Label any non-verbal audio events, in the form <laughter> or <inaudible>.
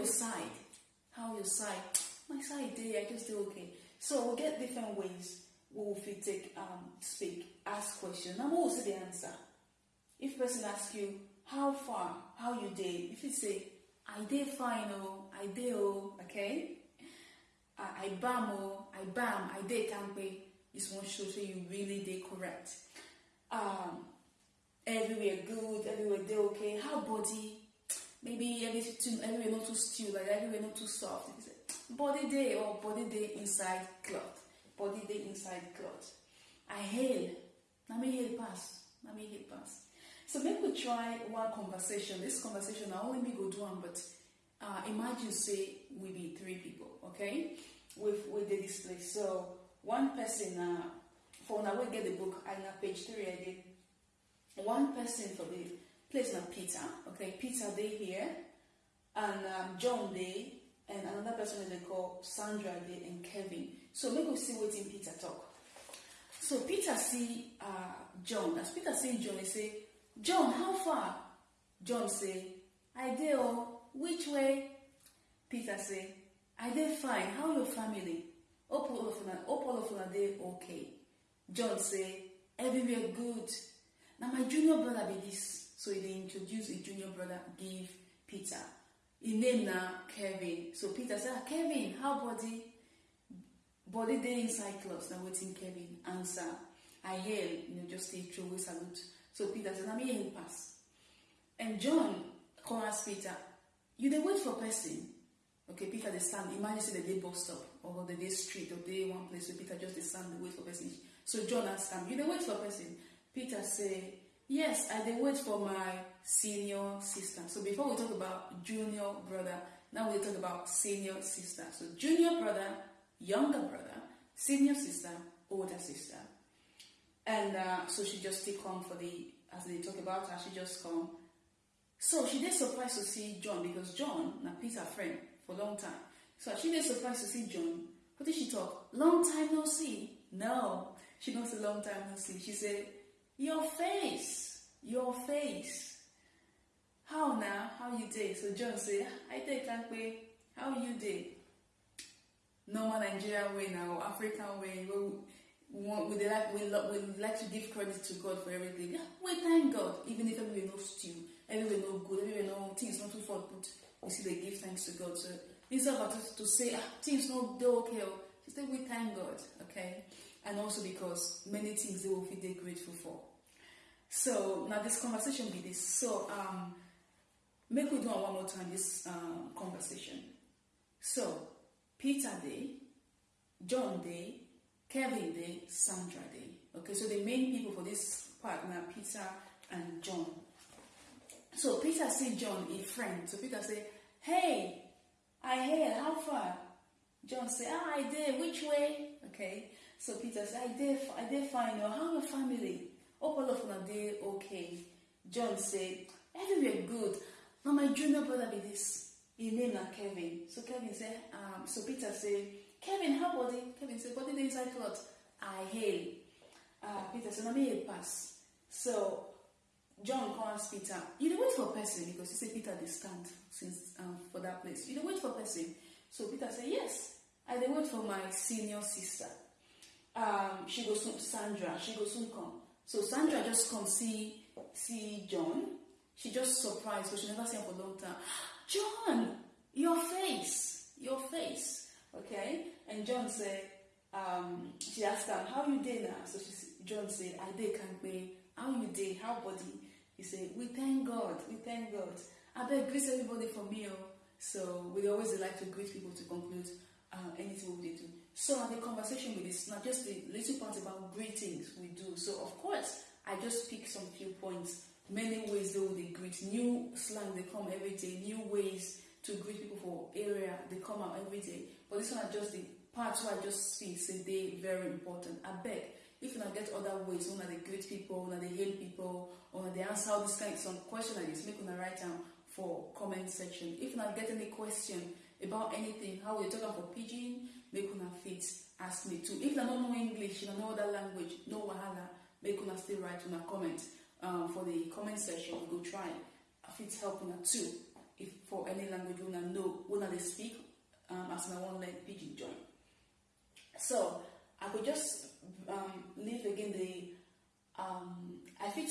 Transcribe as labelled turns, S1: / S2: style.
S1: your side? How your side? My side day, I just do okay. So we'll get different ways we will fit take um speak, ask question. Now what will say the answer? If person ask you, how far, how you day? If you say, I day fine oh, I day oh, okay? I, I bam oh, I bam, I can't be. This one show so you really day correct. Um, everywhere good, everywhere day okay. How body? Maybe everything too, everywhere not too still, like everywhere not too soft. You body day or body day inside cloth, body day inside cloth. I hail. Let me hail pass. Let me hail pass. So make we try one conversation. This conversation I only me go do one, but uh, imagine say we be three people, okay? With with the display. So one person uh, for now we get the book I na page three I did. One person for the place na Peter, okay? Peter they here, and um, John they, and another person they call Sandra they and Kevin. So make we see what in Peter talk. So Peter see uh, John. As Peter see John, he say, John, how far? John say, I dey oh, which way? Peter say, I dey fine. How your family? Hope all of una, hope all of una okay. John say, everywhere good. Now my junior brother be this. So they dey introduce his junior brother, give Peter. His name now Kevin. So Peter said, ah, Kevin, how body? Body dey inside clothes. Now waiting Kevin answer. I hail, you know, just say throw salute. So Peter said, na me him pass. And John come Peter, you dey wait for person? Okay, Peter dey stand. Imagine say the dey bus stop or the day street or day one place where Peter just dey stand dey wait for person. So John asked him, you dey wait for person? Peter say, yes, I dey wait for my senior sister. So before we talk about junior brother, now we talk about senior sister. So junior brother, younger brother, senior sister, older sister. And uh, so she just come for the, as they talk about her, she just come. So she did surprised to see John because John, na Peter friend for long time. So she did surprised to see John. What did she talk? Long time no see. No, she not say long time no see. She said, your face, your face. How now? How you day? So John say, I can't wait. How you day? Normal Nigerian way now, African way. We, want, we, like, we, we like to give credit to God for everything. Yeah, we thank God, even if everywhere no stew, everywhere no good, everywhere no things not too far, but we still they give thanks to God. So instead of us to say ah, things no they okay, oh, just say we thank God, okay, and also because many things they will feel they grateful for. So now this conversation be this. So um, make we do one more time this um, conversation. So Peter Day, John Day, Kevin Day, Sandra Day. Okay, so the main people for this part now Peter and John. So Peter see John a friend. So Peter say, Hey, I hear, how far? John say, Ah, I did, which way? Okay. So Peter say, I did I did fine. Oh, how your family? Day okay. John said, Everywhere good. Now my junior brother be this. His name na Kevin. So Kevin say, um, so Peter said, Kevin, how body? Kevin said, body dey inside cloth. I hail. Uh, Peter said, na me pass. So John ask Peter, you dey wait for person because he say Peter dey stand since um, for that place. You dey wait for person. So Peter said, yes, I dey wait for my senior sister. Um, she goes soon, Sandra, she goes soon come. So Sandra just come see see John. She just surprised because she never seen him for a long time. <gasps> John, your face, your face. Okay? And John said, um, she asked him, how you dey now? So she, John said, I dey be. How you dey? How body? He said, we thank God, we thank God. I beg greet everybody for me. Oh. So we always like to greet people to conclude uh, anything we do. So now the conversation with this, not just the little part about greetings we do. So of course, I just pick some few points. Many ways they they greet. New slang they come every day. New ways to greet people for area they come out every day. But this one are just the parts where I just speak say they very important. I beg if you not get other ways, una they greet people, una they hail people, or they answer all this kind some question like this, make on the right down for comment section. If you not get any question about anything, how we talk about pidgin, make una fit ask me too. If you don't know English, you don't know other language, no wahala, make una still write una comment um, for the comment section. We go try. I fit help una too. If for any language una know, what they speak um, as my one leg pidgin join. So I could just um, leave again the um, I fit